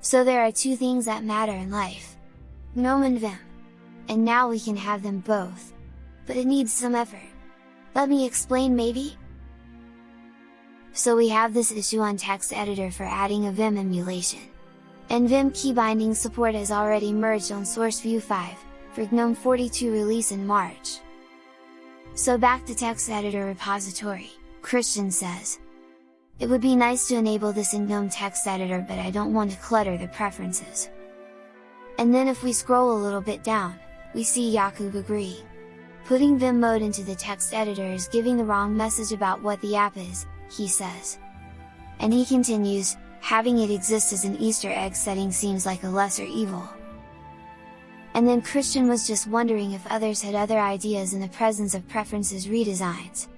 So there are two things that matter in life. GNOME and Vim. And now we can have them both. But it needs some effort. Let me explain maybe? So we have this issue on text editor for adding a Vim emulation. And Vim key binding support has already merged on SourceView 5, for GNOME 42 release in March. So back to text editor repository, Christian says. It would be nice to enable this in GNOME text editor but I don't want to clutter the preferences. And then if we scroll a little bit down, we see Jakub agree. Putting Vim mode into the text editor is giving the wrong message about what the app is, he says. And he continues, having it exist as an Easter egg setting seems like a lesser evil. And then Christian was just wondering if others had other ideas in the presence of preferences redesigns.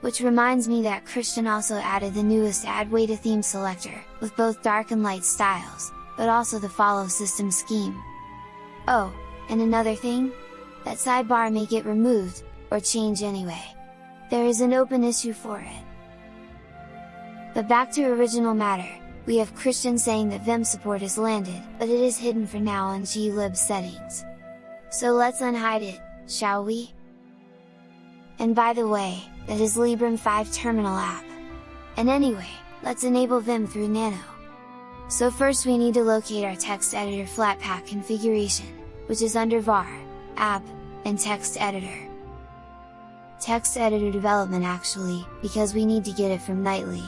Which reminds me that Christian also added the newest Adwaita theme selector, with both dark and light styles, but also the follow system scheme. Oh, and another thing? That sidebar may get removed, or change anyway. There is an open issue for it. But back to original matter, we have Christian saying that Vim support is landed, but it is hidden for now on glib settings. So let's unhide it, shall we? And by the way, that is Librem 5 terminal app. And anyway, let's enable Vim through Nano. So first we need to locate our text editor Flatpak configuration, which is under var, app, and text editor. Text editor development actually, because we need to get it from Nightly.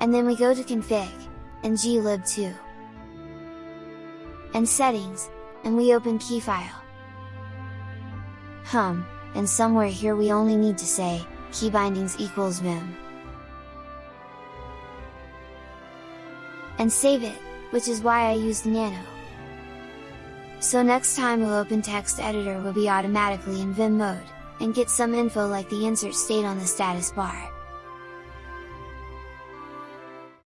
And then we go to config, and glib2. And settings, and we open keyfile. Hum, and somewhere here we only need to say, key bindings equals vim. And save it, which is why I used nano. So next time we'll open text editor will be automatically in vim mode, and get some info like the insert state on the status bar.